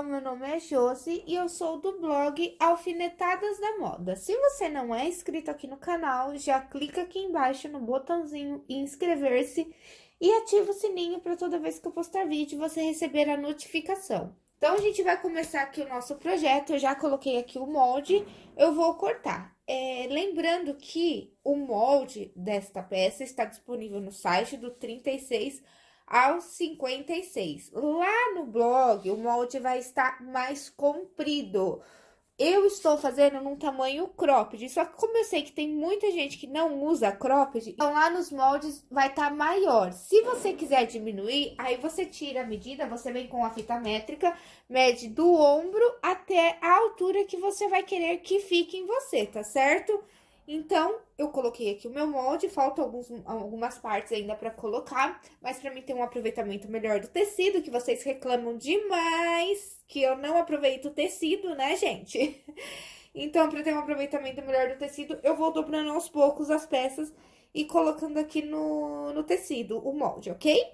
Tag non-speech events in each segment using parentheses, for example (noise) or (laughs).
pessoal, meu nome é Josi e eu sou do blog Alfinetadas da Moda. Se você não é inscrito aqui no canal, já clica aqui embaixo no botãozinho inscrever-se e ativa o sininho para toda vez que eu postar vídeo você receber a notificação. Então, a gente vai começar aqui o nosso projeto, eu já coloquei aqui o molde, eu vou cortar. É, lembrando que o molde desta peça está disponível no site do 36 aos 56. Lá no blog, o molde vai estar mais comprido. Eu estou fazendo num tamanho cropped, só que como eu sei que tem muita gente que não usa cropped, então lá nos moldes vai estar tá maior. Se você quiser diminuir, aí você tira a medida, você vem com a fita métrica, mede do ombro até a altura que você vai querer que fique em você, tá certo? Então, eu coloquei aqui o meu molde, faltam alguns, algumas partes ainda pra colocar, mas pra mim ter um aproveitamento melhor do tecido, que vocês reclamam demais, que eu não aproveito o tecido, né, gente? (laughs) Então, pra ter um aproveitamento melhor do tecido, eu vou dobrando aos poucos as peças e colocando aqui no, no tecido o molde, ok?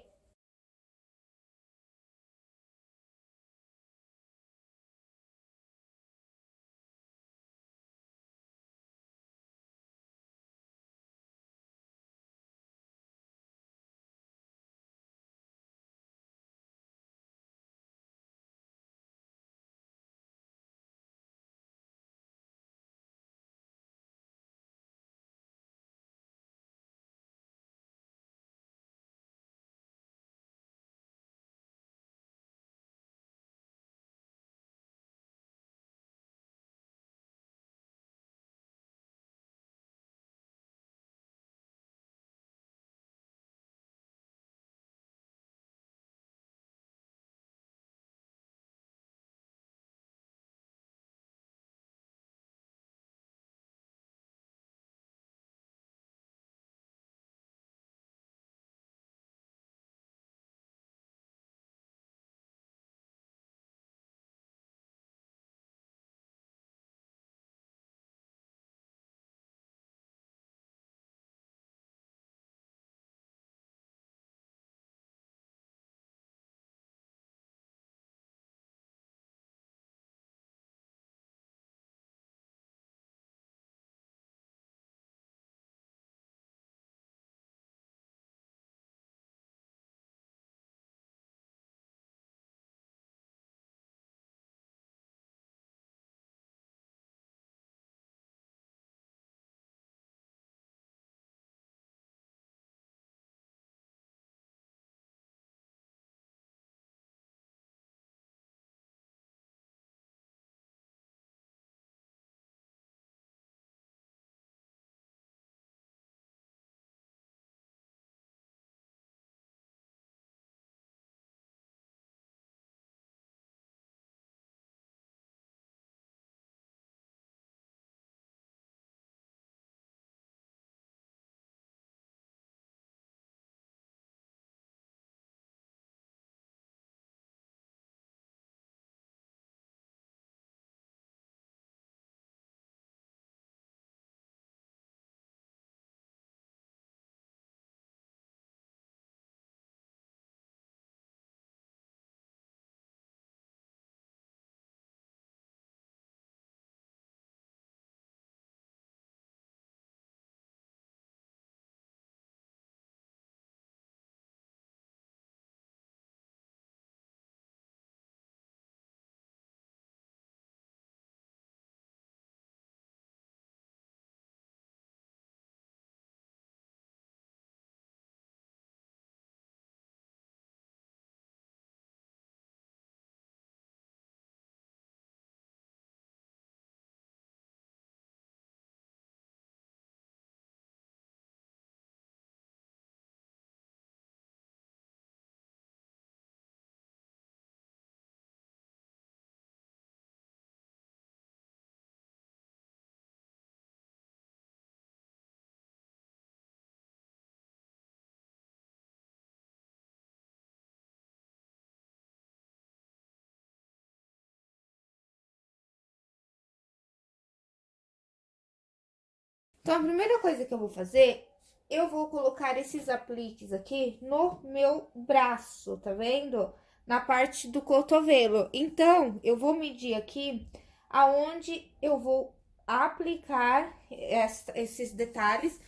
Então, a primeira coisa que eu vou fazer, eu vou colocar esses apliques aqui no meu braço, tá vendo? na parte do cotovelo. Então, eu vou medir aqui aonde eu vou aplicar esses detalhes.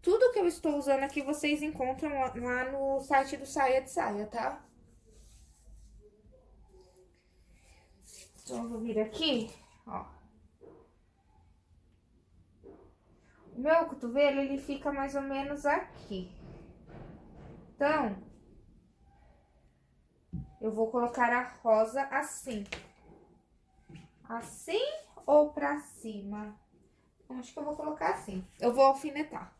Tudo que eu estou usando aqui, vocês encontram lá no site do Saia de Saia, tá? Então, eu vou vir aqui, ó. O meu cotovelo, ele fica mais ou menos aqui. Então, eu vou colocar a rosa assim. Assim ou pra cima? Acho que eu vou colocar assim. Eu vou alfinetar.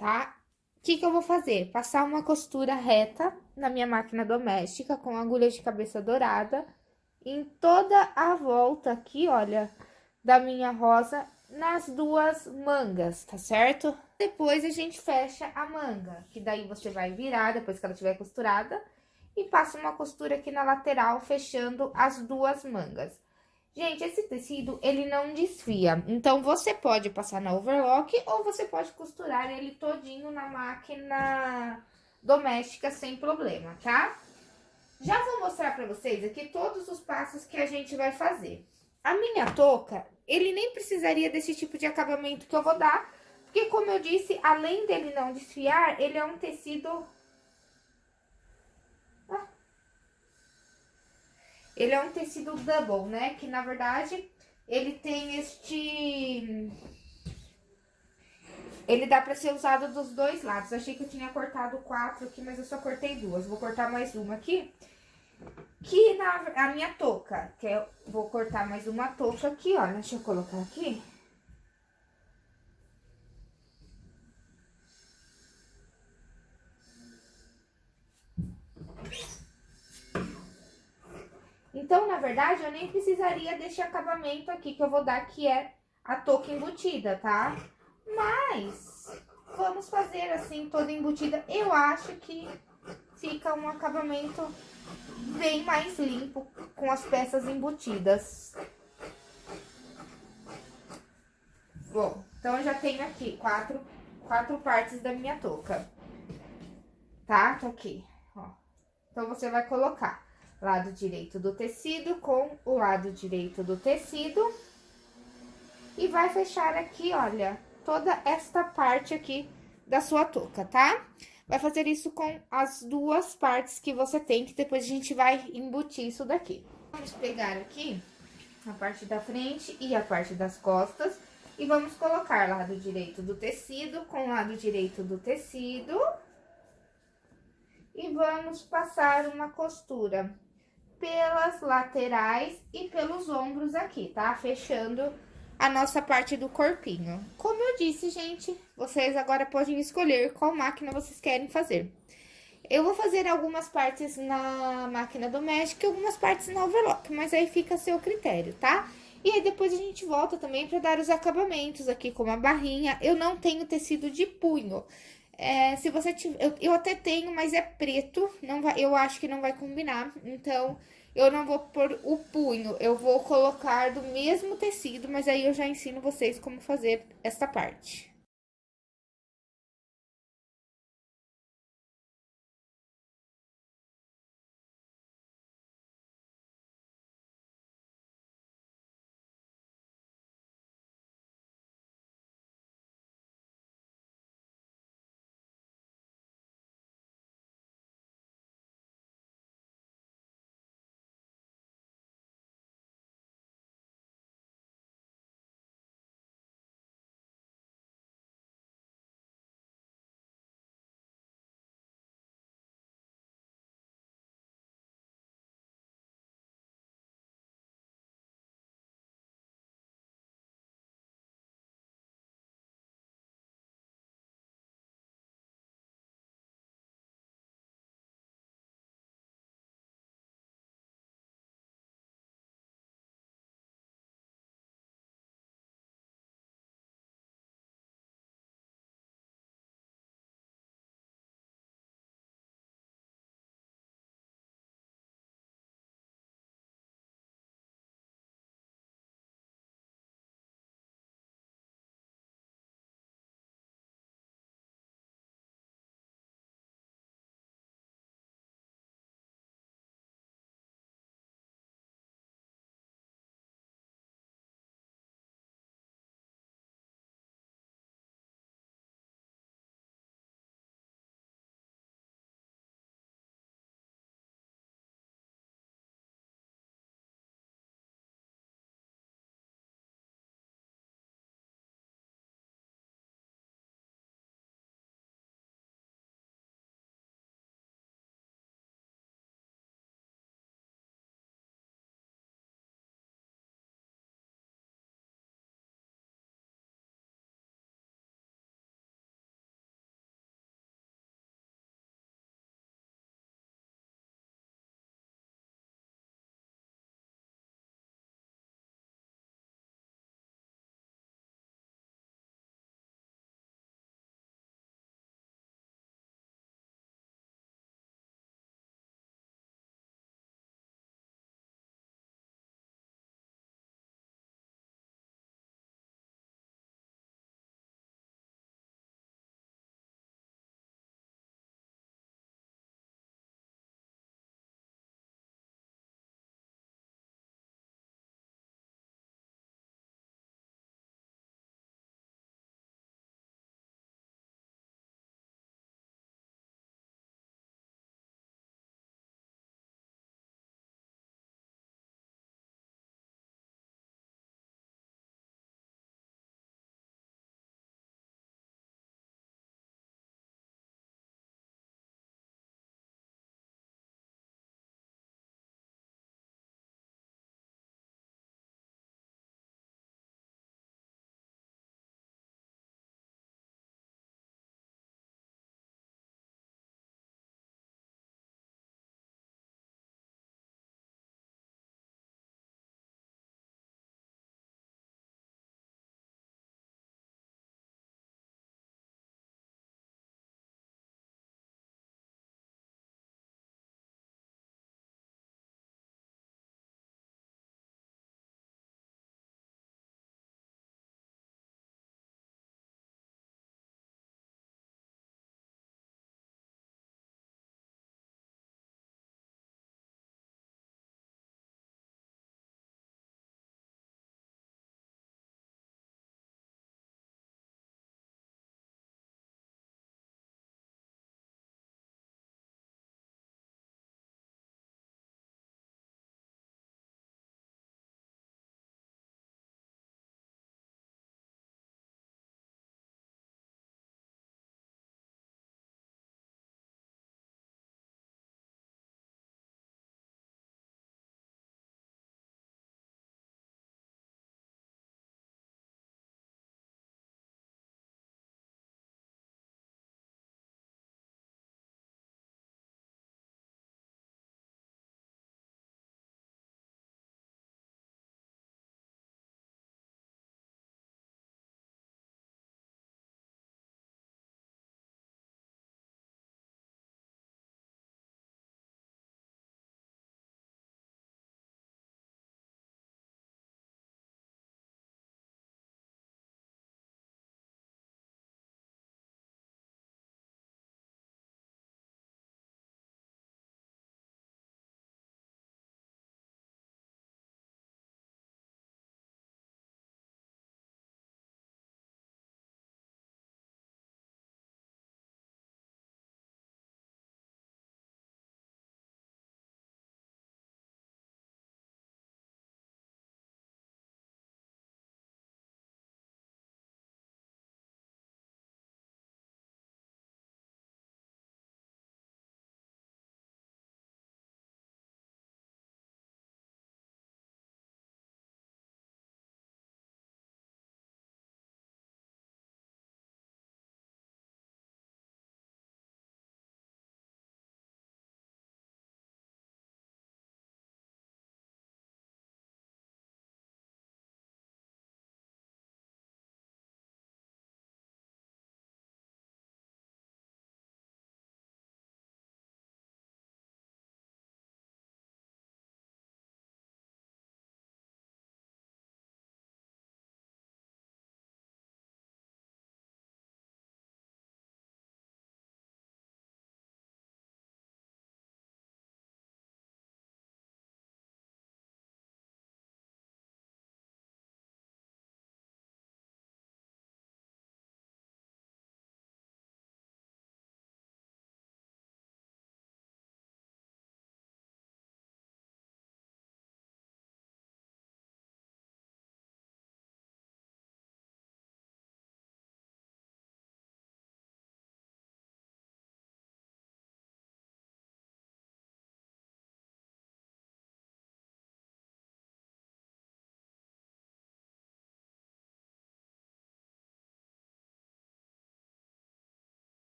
Tá? O que que eu vou fazer? Passar uma costura reta na minha máquina doméstica com agulha de cabeça dourada em toda a volta aqui, olha, da minha rosa nas duas mangas, tá certo? Depois a gente fecha a manga, que daí você vai virar depois que ela tiver costurada e passa uma costura aqui na lateral, fechando as duas mangas. Gente, esse tecido, ele não desfia. Então, você pode passar na overlock ou você pode costurar ele todinho na máquina doméstica sem problema, tá? Já vou mostrar pra vocês aqui todos os passos que a gente vai fazer. A minha touca, ele nem precisaria desse tipo de acabamento que eu vou dar, porque como eu disse, além dele não desfiar, ele é um tecido Ele é um tecido double, né? Que, na verdade, ele tem este... Ele dá pra ser usado dos dois lados. Achei que eu tinha cortado quatro aqui, mas eu só cortei duas. Vou cortar mais uma aqui. Que na a minha touca, que eu vou cortar mais uma touca aqui, ó. Deixa eu colocar aqui. Então, na verdade, eu nem precisaria desse acabamento aqui que eu vou dar, que é a touca embutida, tá? Mas, vamos fazer assim, toda embutida. Eu acho que fica um acabamento bem mais limpo com as peças embutidas. Bom, então eu já tenho aqui quatro, quatro partes da minha touca. Tá? Tá aqui, ó. Então, você vai colocar lado direito do tecido com o lado direito do tecido. E vai fechar aqui, olha, toda esta parte aqui da sua touca, tá? Vai fazer isso com as duas partes que você tem, que depois a gente vai embutir isso daqui. Vamos pegar aqui a parte da frente e a parte das costas. E vamos colocar lado direito do tecido com lado direito do tecido. E vamos passar uma costura pelas laterais e pelos ombros aqui, tá? Fechando a nossa parte do corpinho. Como eu disse, gente, vocês agora podem escolher qual máquina vocês querem fazer. Eu vou fazer algumas partes na máquina doméstica e algumas partes na overlock, mas aí fica a seu critério, tá? E aí, depois a gente volta também para dar os acabamentos aqui, como a barrinha. Eu não tenho tecido de punho. É, se você tiver... Eu, eu até tenho, mas é preto, não vai, eu acho que não vai combinar. Então, eu não vou pôr o punho, eu vou colocar do mesmo tecido, mas aí eu já ensino vocês como fazer essa parte.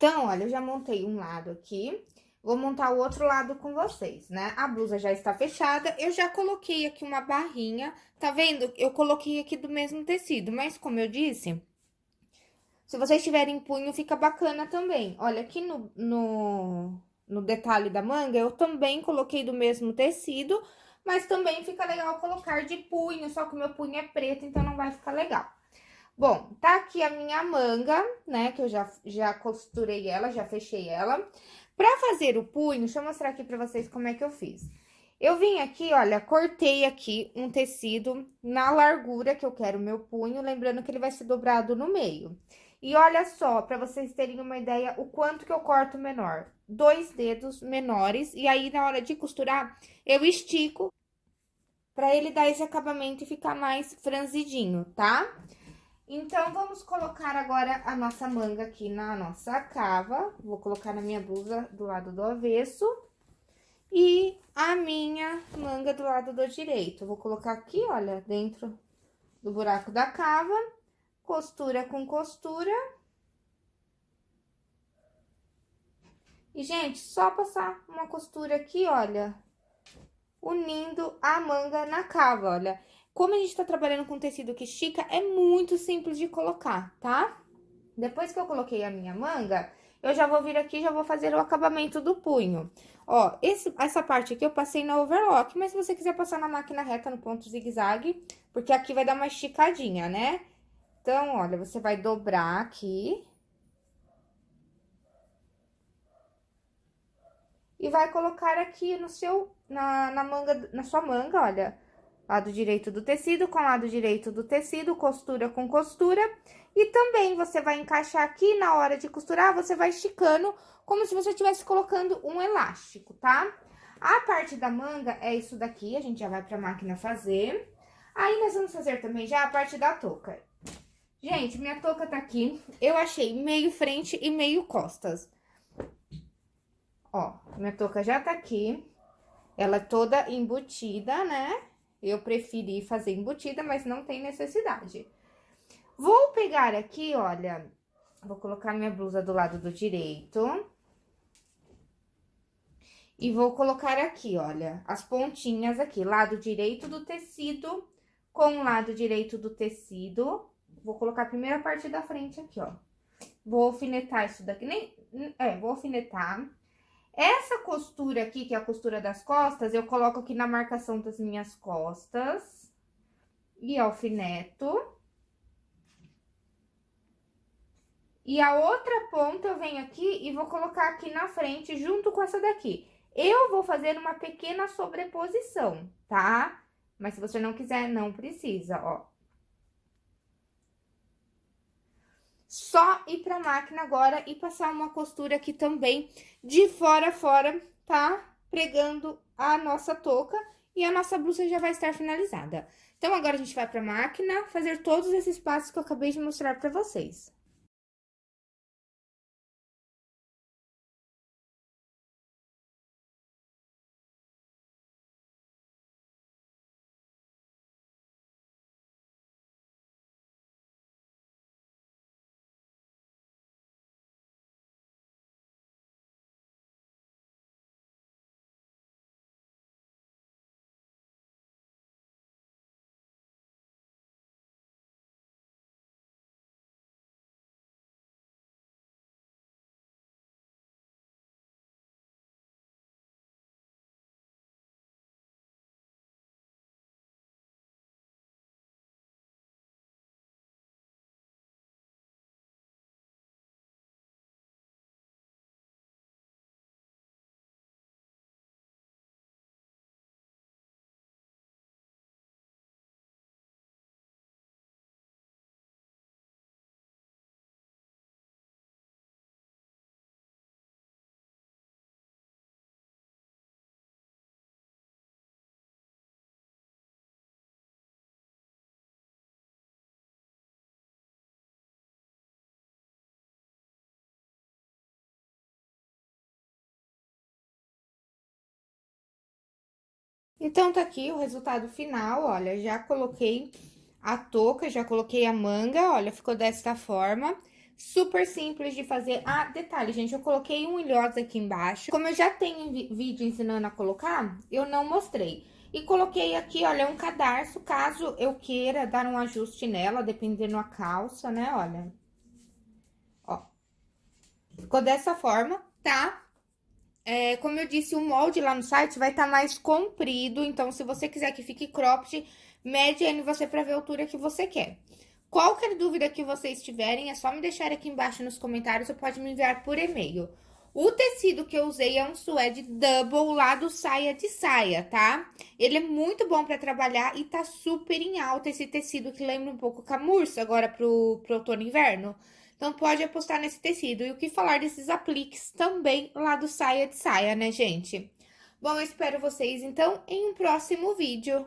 Então, olha, eu já montei um lado aqui, vou montar o outro lado com vocês, né? A blusa já está fechada, eu já coloquei aqui uma barrinha, tá vendo? Eu coloquei aqui do mesmo tecido, mas como eu disse, se vocês tiverem punho, fica bacana também. Olha, aqui no, no, no detalhe da manga, eu também coloquei do mesmo tecido, mas também fica legal colocar de punho, só que o meu punho é preto, então não vai ficar legal. Bom, tá aqui a minha manga, né, que eu já, já costurei ela, já fechei ela. Pra fazer o punho, deixa eu mostrar aqui pra vocês como é que eu fiz. Eu vim aqui, olha, cortei aqui um tecido na largura que eu quero o meu punho, lembrando que ele vai ser dobrado no meio. E olha só, para vocês terem uma ideia, o quanto que eu corto menor. Dois dedos menores, e aí na hora de costurar, eu estico para ele dar esse acabamento e ficar mais franzidinho, tá? Então, vamos colocar agora a nossa manga aqui na nossa cava. Vou colocar na minha blusa do lado do avesso. E a minha manga do lado do direito. Vou colocar aqui, olha, dentro do buraco da cava costura com costura. E, gente, só passar uma costura aqui, olha, unindo a manga na cava, olha. Como a gente tá trabalhando com tecido que estica, é muito simples de colocar, tá? Depois que eu coloquei a minha manga, eu já vou vir aqui e já vou fazer o acabamento do punho. Ó, esse, essa parte aqui eu passei na overlock, mas se você quiser passar na máquina reta no ponto zigue-zague, porque aqui vai dar uma esticadinha, né? Então, olha, você vai dobrar aqui. E vai colocar aqui no seu, na, na manga, na sua manga, olha, lado direito do tecido com lado direito do tecido, costura com costura. E também você vai encaixar aqui, na hora de costurar, você vai esticando como se você estivesse colocando um elástico, tá? A parte da manga é isso daqui, a gente já vai pra máquina fazer. Aí, nós vamos fazer também já a parte da touca. Gente, minha touca tá aqui. Eu achei meio frente e meio costas. Ó, minha touca já tá aqui. Ela é toda embutida, né? Eu preferi fazer embutida, mas não tem necessidade. Vou pegar aqui, olha, vou colocar minha blusa do lado do direito. E vou colocar aqui, olha, as pontinhas aqui, lado direito do tecido com o lado direito do tecido, Vou colocar a primeira parte da frente aqui, ó. Vou alfinetar isso daqui, nem... É, vou alfinetar. Essa costura aqui, que é a costura das costas, eu coloco aqui na marcação das minhas costas. E alfineto. E a outra ponta eu venho aqui e vou colocar aqui na frente, junto com essa daqui. Eu vou fazer uma pequena sobreposição, tá? Mas se você não quiser, não precisa, ó. Só ir pra máquina agora e passar uma costura aqui também de fora a fora, tá? Pregando a nossa touca e a nossa blusa já vai estar finalizada. Então, agora a gente vai pra máquina fazer todos esses passos que eu acabei de mostrar pra vocês. Então, tá aqui o resultado final, olha, já coloquei a touca, já coloquei a manga, olha, ficou desta forma. super simples de fazer. Ah, detalhe, gente, eu coloquei um ilhosa aqui embaixo. Como eu já tenho vídeo ensinando a colocar, eu não mostrei. E coloquei aqui, olha, um cadarço, caso eu queira dar um ajuste nela, dependendo a calça, né, olha. Ó. Ficou dessa forma, tá? É, como eu disse, o molde lá no site vai estar tá mais comprido, então se você quiser que fique cropped, mede aí você pra ver a altura que você quer. Qualquer dúvida que vocês tiverem, é só me deixar aqui embaixo nos comentários ou pode me enviar por e-mail. O tecido que eu usei é um suede double lá do saia de saia, tá? Ele é muito bom pra trabalhar e tá super em alta esse tecido que lembra um pouco camurça agora pro, pro outono e inverno. Então, pode apostar nesse tecido. E o que falar desses apliques também lá do saia de saia, né, gente? Bom, eu espero vocês, então, em um próximo vídeo.